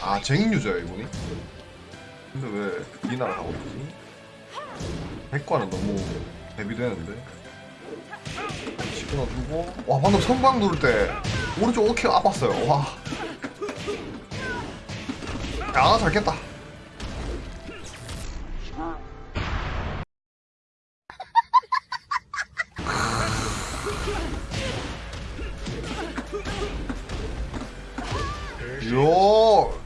아 쟁인 유저야 이분이? 근데 왜 이나를 하고 있지? 백과는 너무 대비되는데 두고 와 방금 선방 누를 때 오른쪽 오케이 아팠어요 와 야, 잘 깼다. 요